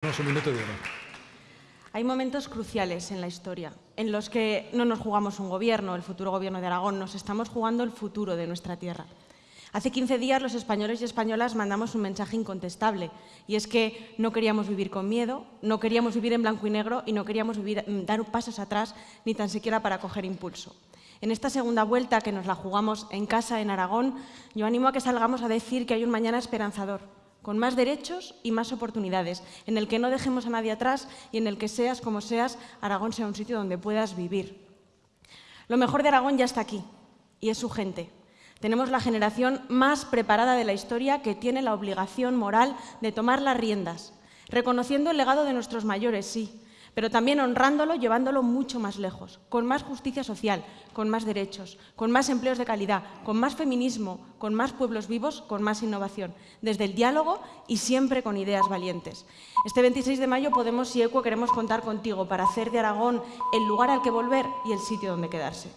un minuto. Hay momentos cruciales en la historia en los que no nos jugamos un gobierno, el futuro gobierno de Aragón, nos estamos jugando el futuro de nuestra tierra. Hace 15 días los españoles y españolas mandamos un mensaje incontestable y es que no queríamos vivir con miedo, no queríamos vivir en blanco y negro y no queríamos mm, dar pasos atrás ni tan siquiera para coger impulso. En esta segunda vuelta que nos la jugamos en casa, en Aragón, yo animo a que salgamos a decir que hay un mañana esperanzador, con más derechos y más oportunidades, en el que no dejemos a nadie atrás y en el que seas como seas, Aragón sea un sitio donde puedas vivir. Lo mejor de Aragón ya está aquí, y es su gente. Tenemos la generación más preparada de la historia que tiene la obligación moral de tomar las riendas, reconociendo el legado de nuestros mayores, sí, pero también honrándolo, llevándolo mucho más lejos, con más justicia social, con más derechos, con más empleos de calidad, con más feminismo, con más pueblos vivos, con más innovación, desde el diálogo y siempre con ideas valientes. Este 26 de mayo Podemos y ECUO queremos contar contigo para hacer de Aragón el lugar al que volver y el sitio donde quedarse.